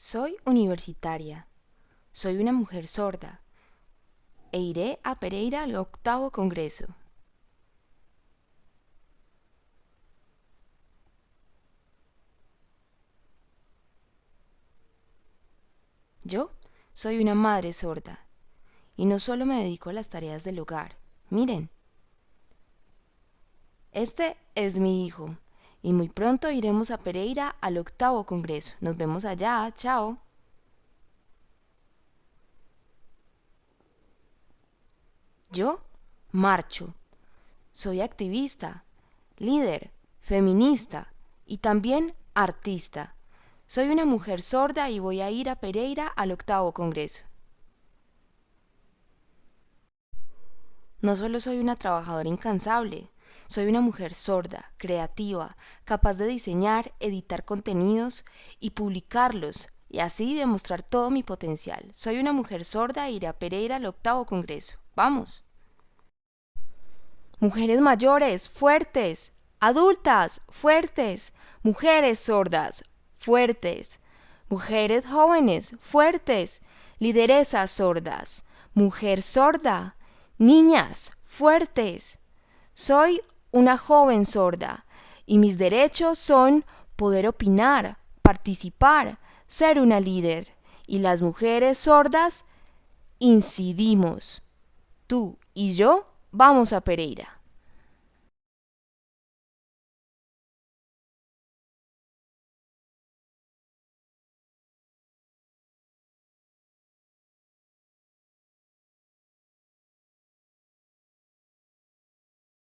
Soy universitaria. Soy una mujer sorda. E iré a Pereira al octavo congreso. Yo soy una madre sorda. Y no solo me dedico a las tareas del hogar. Miren. Este es mi hijo y muy pronto iremos a Pereira al octavo congreso. Nos vemos allá, chao. Yo marcho. Soy activista, líder, feminista y también artista. Soy una mujer sorda y voy a ir a Pereira al octavo congreso. No solo soy una trabajadora incansable, soy una mujer sorda, creativa, capaz de diseñar, editar contenidos y publicarlos y así demostrar todo mi potencial. Soy una mujer sorda e iré a Pereira al octavo congreso. ¡Vamos! Mujeres mayores, fuertes, adultas, fuertes, mujeres sordas, fuertes, mujeres jóvenes, fuertes, lideresas sordas, mujer sorda, niñas, fuertes. Soy una joven sorda y mis derechos son poder opinar, participar, ser una líder. Y las mujeres sordas incidimos. Tú y yo vamos a Pereira.